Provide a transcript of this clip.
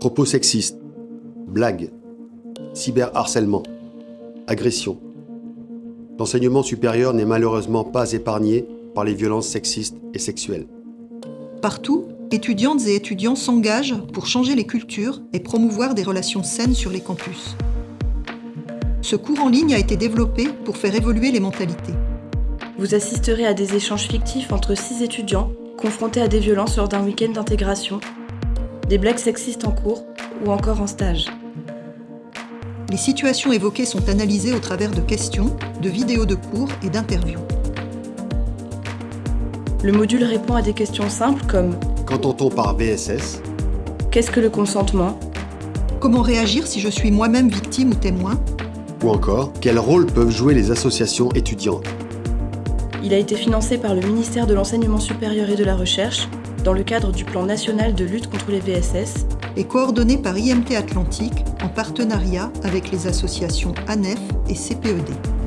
Propos sexistes, blagues, cyberharcèlement, agression. L'enseignement supérieur n'est malheureusement pas épargné par les violences sexistes et sexuelles. Partout, étudiantes et étudiants s'engagent pour changer les cultures et promouvoir des relations saines sur les campus. Ce cours en ligne a été développé pour faire évoluer les mentalités. Vous assisterez à des échanges fictifs entre six étudiants confrontés à des violences lors d'un week-end d'intégration, des blagues sexistes en cours ou encore en stage. Les situations évoquées sont analysées au travers de questions, de vidéos de cours et d'interviews. Le module répond à des questions simples comme Qu'entend-on par VSS Qu'est-ce que le consentement? Comment réagir si je suis moi-même victime ou témoin? Ou encore, quel rôle peuvent jouer les associations étudiantes? Il a été financé par le ministère de l'Enseignement supérieur et de la Recherche dans le cadre du plan national de lutte contre les VSS et coordonné par IMT Atlantique en partenariat avec les associations ANEF et CPED.